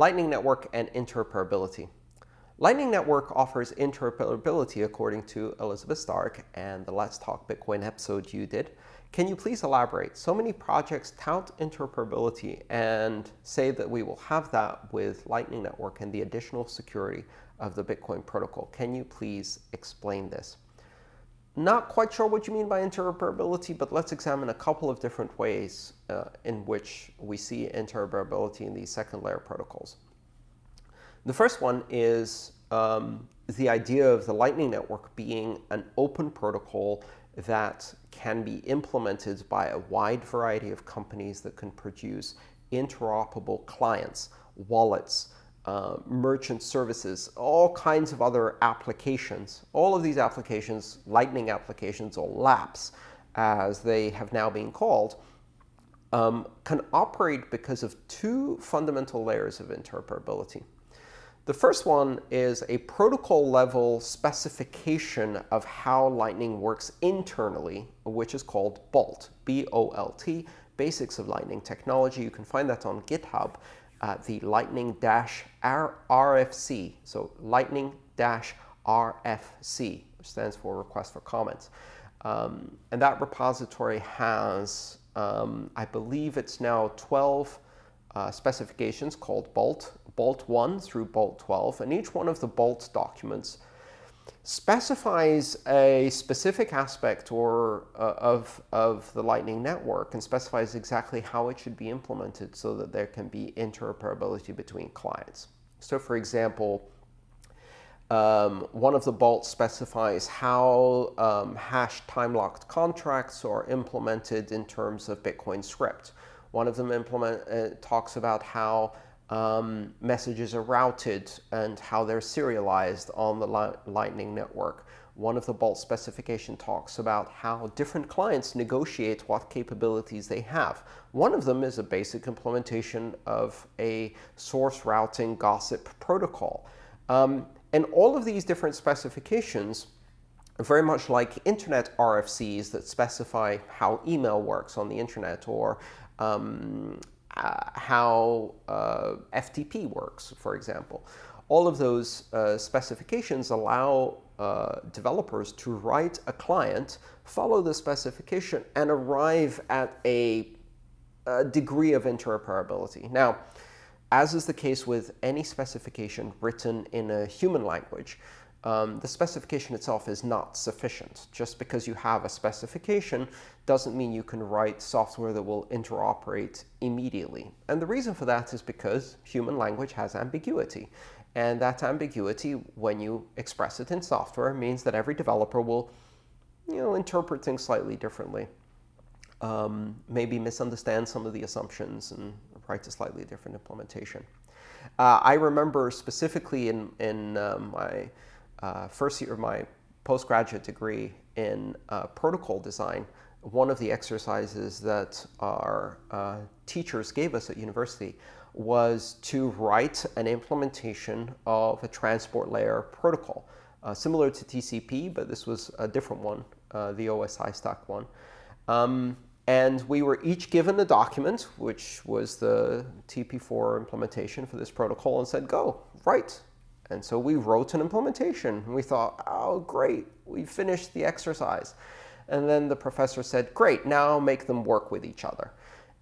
Lightning Network and interoperability. Lightning Network offers interoperability according to Elizabeth Stark and the Let's Talk Bitcoin episode you did. Can you please elaborate? So many projects tout interoperability and say that we will have that with Lightning Network and the additional security of the Bitcoin protocol. Can you please explain this? Not quite sure what you mean by interoperability, but let's examine a couple of different ways uh, in which we see interoperability in these second layer protocols. The first one is um, the idea of the Lightning Network being an open protocol that can be implemented by a wide variety of companies that can produce interoperable clients, wallets, uh, merchant services, all kinds of other applications. All of these applications, Lightning applications or LAPs, as they have now been called, um, can operate because of two fundamental layers of interoperability. The first one is a protocol level specification of how Lightning works internally, which is called BOLT, B-O-L-T, Basics of Lightning Technology. You can find that on GitHub at the Lightning-RFC, so Lightning-RFC, which stands for Request for Comments. Um, and that repository has, um, I believe it's now 12 uh, specifications called BOLT, BOLT 1 through BOLT 12. And each one of the BOLT documents specifies a specific aspect or uh, of, of the Lightning Network and specifies exactly how it should be implemented so that there can be interoperability between clients. So for example, um, one of the bolts specifies how um, hash time-locked contracts are implemented in terms of Bitcoin script. One of them implement, uh, talks about how um, messages are routed and how they're serialized on the li Lightning Network. One of the Bolt specification talks about how different clients negotiate what capabilities they have. One of them is a basic implementation of a source routing gossip protocol. Um, and all of these different specifications are very much like internet RFCs that specify how email works on the internet or um, uh, how uh, FTP works, for example. All of those uh, specifications allow uh, developers to write a client, follow the specification, and arrive at a, a degree of interoperability. Now, as is the case with any specification written in a human language, um, the specification itself is not sufficient. Just because you have a specification doesn't mean you can write software that will interoperate immediately. And the reason for that is because human language has ambiguity. And that ambiguity, when you express it in software, means that every developer will you know, interpret things slightly differently. Um, maybe misunderstand some of the assumptions and write a slightly different implementation. Uh, I remember specifically in, in uh, my uh, first year of my postgraduate degree in uh, protocol design, one of the exercises that our uh, teachers gave us at university was to write an implementation of a transport layer protocol, uh, similar to TCP, but this was a different one, uh, the OSI stack one. Um, and we were each given a document, which was the TP4 implementation for this protocol, and said, go, write and so we wrote an implementation. We thought, oh, great, we finished the exercise. And then the professor said, great, now make them work with each other.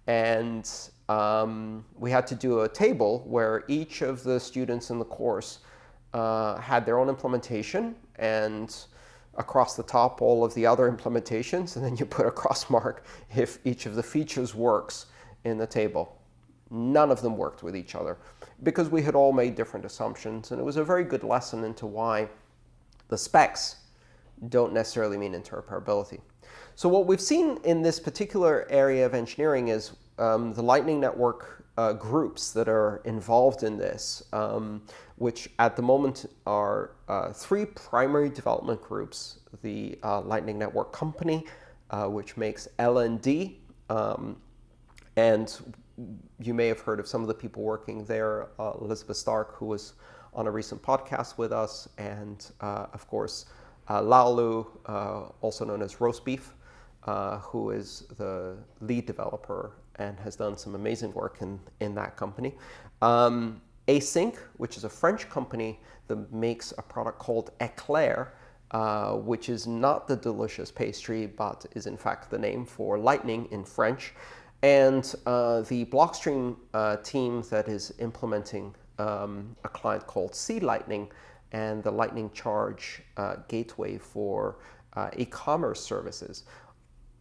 And um, we had to do a table where each of the students in the course uh, had their own implementation and across the top all of the other implementations. And then you put a cross mark if each of the features works in the table. None of them worked with each other because we had all made different assumptions. And it was a very good lesson into why the specs don't necessarily mean interoperability. So what we've seen in this particular area of engineering is um, the Lightning Network uh, groups that are involved in this, um, which at the moment are uh, three primary development groups. The uh, Lightning Network Company, uh, which makes LND, um, and you may have heard of some of the people working there, uh, Elizabeth Stark, who was on a recent podcast with us, and uh, of course, uh, Laolu, uh, also known as Roasbeef, uh, who is the lead developer and has done some amazing work in, in that company. Um, ACINQ, which is a French company that makes a product called Eclair, uh, which is not the delicious pastry, but is in fact the name for lightning in French. And uh, the Blockstream uh, team that is implementing um, a client called C Lightning and the Lightning Charge uh, gateway for uh, e-commerce services.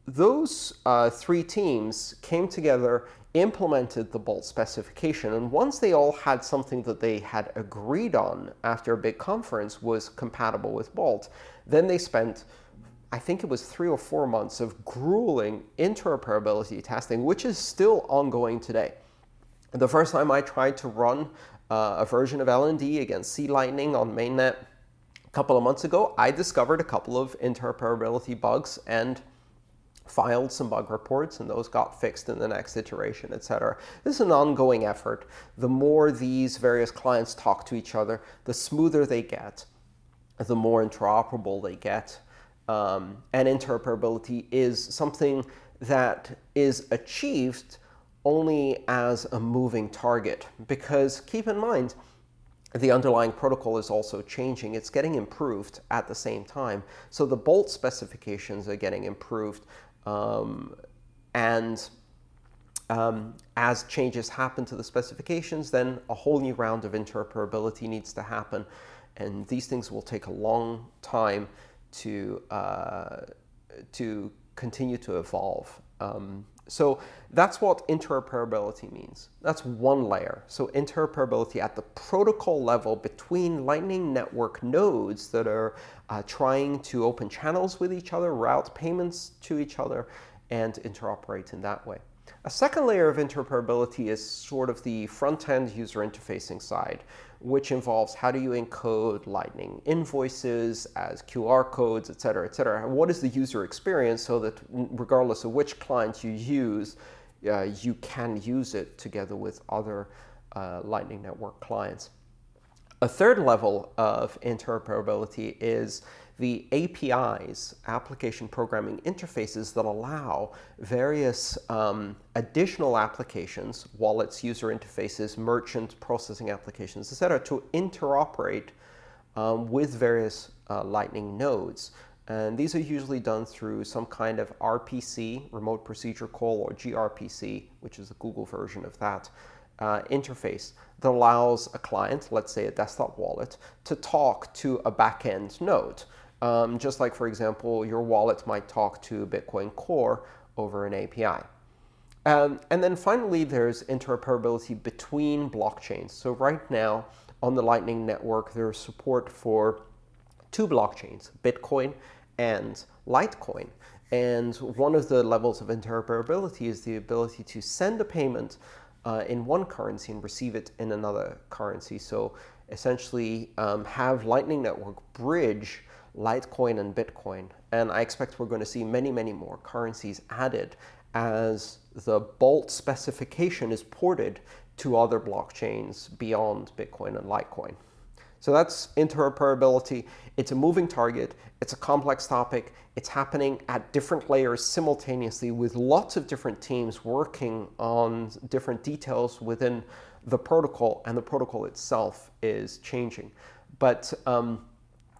Those uh, three teams came together, implemented the Bolt specification, and once they all had something that they had agreed on after a big conference was compatible with Bolt, then they spent I think it was three or four months of grueling interoperability testing, which is still ongoing today. The first time I tried to run uh, a version of LND against C Lightning on mainnet a couple of months ago, I discovered a couple of interoperability bugs and filed some bug reports, and those got fixed in the next iteration, etc. This is an ongoing effort. The more these various clients talk to each other, the smoother they get, the more interoperable they get. Um, and interoperability is something that is achieved only as a moving target. Because keep in mind, the underlying protocol is also changing. It's getting improved at the same time. So the Bolt specifications are getting improved. Um, and um, as changes happen to the specifications, then a whole new round of interoperability needs to happen. And these things will take a long time to, uh, to continue to evolve. Um, so that's what interoperability means. That's one layer. So interoperability at the protocol level between Lightning Network nodes that are uh, trying to open channels with each other, route payments to each other, and interoperate in that way. A second layer of interoperability is sort of the front-end user interfacing side, which involves how do you encode Lightning invoices as QR codes, et cetera, et cetera. What is the user experience so that regardless of which client you use, uh, you can use it together with other uh, Lightning Network clients. A third level of interoperability is the APIs, application programming interfaces that allow various um, additional applications, wallets, user interfaces, merchant processing applications, etc., to interoperate um, with various uh, Lightning nodes. And these are usually done through some kind of RPC, remote procedure call, or gRPC, which is the Google version of that, uh, interface that allows a client, let's say a desktop wallet, to talk to a backend node. Um, just like, for example, your wallet might talk to Bitcoin Core over an API. Um, and then finally, there's interoperability between blockchains. So right now, on the Lightning Network, there's support for two blockchains, Bitcoin and Litecoin. And one of the levels of interoperability is the ability to send a payment uh, in one currency and receive it in another currency. So essentially um, have Lightning Network bridge Litecoin and Bitcoin. And I expect we're going to see many, many more currencies added as the Bolt specification is ported to other blockchains beyond Bitcoin and Litecoin. So that's interoperability. It's a moving target. It's a complex topic. It's happening at different layers simultaneously with lots of different teams working on different details within the protocol, and the protocol itself is changing. But um,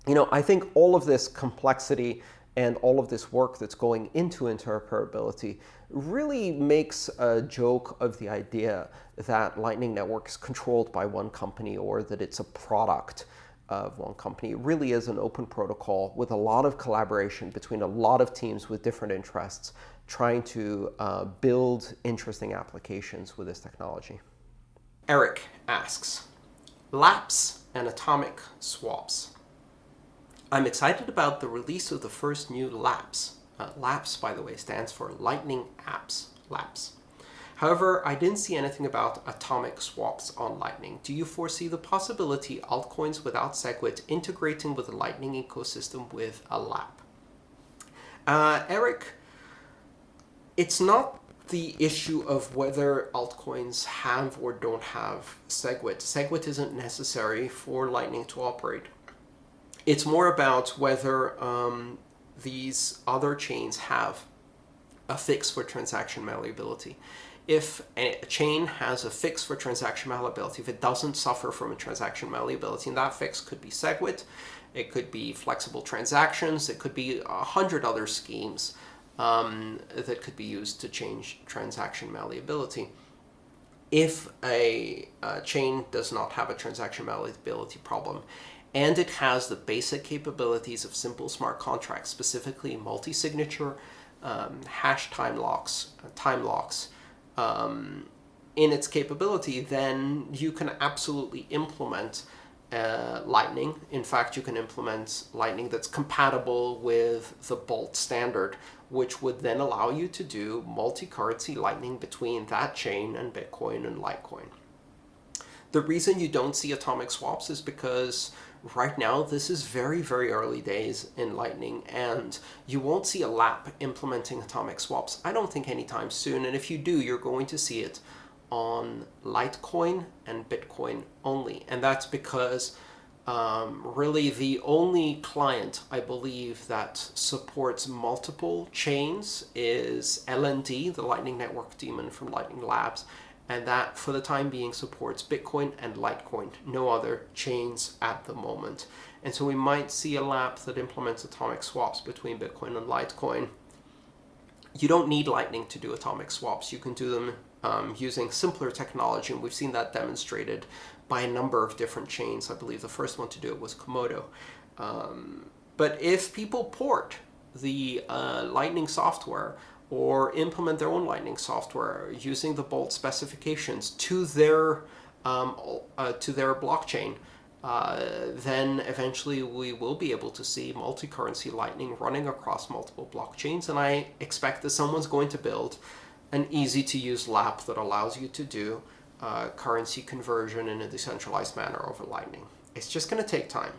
you know, I think all of this complexity and all of this work that's going into interoperability really makes a joke of the idea that Lightning Network is controlled by one company or that it's a product of one company. It really is an open protocol with a lot of collaboration between a lot of teams with different interests trying to uh, build interesting applications with this technology. Eric asks, laps and atomic swaps. I'm excited about the release of the first new LAPS. Uh, LAPS, by the way, stands for Lightning Apps LAPS. However, I didn't see anything about atomic swaps on Lightning. Do you foresee the possibility altcoins without SegWit integrating with the Lightning ecosystem with a LAP? Uh, Eric, it's not the issue of whether altcoins have or don't have SegWit. SegWit isn't necessary for Lightning to operate. It's more about whether um, these other chains have a fix for transaction malleability. if a chain has a fix for transaction malleability, if it doesn't suffer from a transaction malleability, and that fix could be SegWit, it could be flexible transactions, it could be a hundred other schemes um, that could be used to change transaction malleability. If a, a chain does not have a transaction malleability problem, and it has the basic capabilities of simple smart contracts, specifically multi-signature, um, hash time locks, time locks, um, in its capability, then you can absolutely implement uh, Lightning. In fact, you can implement Lightning that's compatible with the Bolt standard, which would then allow you to do multi-currency Lightning between that chain and Bitcoin and Litecoin. The reason you don't see atomic swaps is because right now this is very, very early days in Lightning, and you won't see a lap implementing atomic swaps, I don't think anytime soon, and if you do, you're going to see it on Litecoin and Bitcoin only. And that's because um, really the only client, I believe, that supports multiple chains is LND, the Lightning Network daemon from Lightning Labs. And that, for the time being, supports Bitcoin and Litecoin, no other chains at the moment. And so we might see a lap that implements atomic swaps between Bitcoin and Litecoin. You don't need Lightning to do atomic swaps. You can do them um, using simpler technology, and we've seen that demonstrated by a number of different chains. I believe the first one to do it was Komodo. Um, but if people port the uh, Lightning software or implement their own Lightning software using the Bolt specifications to their um, uh, to their blockchain, uh, then eventually we will be able to see multi-currency Lightning running across multiple blockchains. And I expect that someone's going to build an easy-to-use LAP that allows you to do uh, currency conversion in a decentralized manner over Lightning. It's just going to take time.